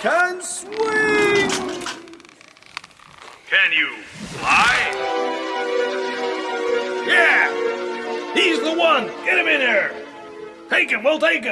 can swing! Can you fly? Yeah! He's the one! Get him in here! Take him, we'll take him!